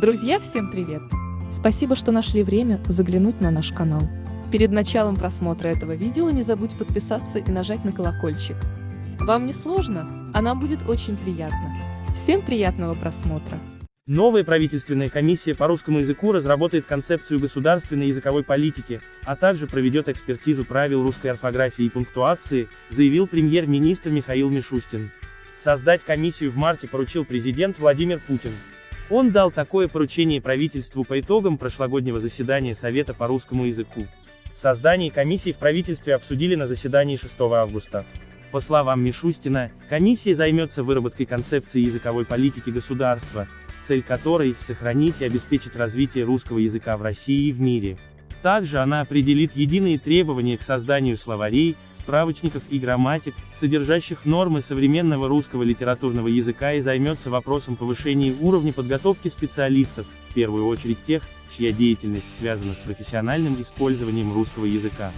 Друзья, всем привет! Спасибо, что нашли время заглянуть на наш канал. Перед началом просмотра этого видео не забудь подписаться и нажать на колокольчик. Вам не сложно, а нам будет очень приятно. Всем приятного просмотра! Новая правительственная комиссия по русскому языку разработает концепцию государственной языковой политики, а также проведет экспертизу правил русской орфографии и пунктуации, заявил премьер-министр Михаил Мишустин. Создать комиссию в марте поручил президент Владимир Путин. Он дал такое поручение правительству по итогам прошлогоднего заседания Совета по русскому языку. Создание комиссии в правительстве обсудили на заседании 6 августа. По словам Мишустина, комиссия займется выработкой концепции языковой политики государства, цель которой – сохранить и обеспечить развитие русского языка в России и в мире. Также она определит единые требования к созданию словарей, справочников и грамматик, содержащих нормы современного русского литературного языка и займется вопросом повышения уровня подготовки специалистов, в первую очередь тех, чья деятельность связана с профессиональным использованием русского языка.